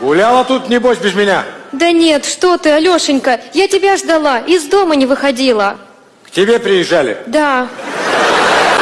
Гуляла тут, небось, без меня? Да нет, что ты, Алешенька, я тебя ждала, из дома не выходила. К тебе приезжали? Да.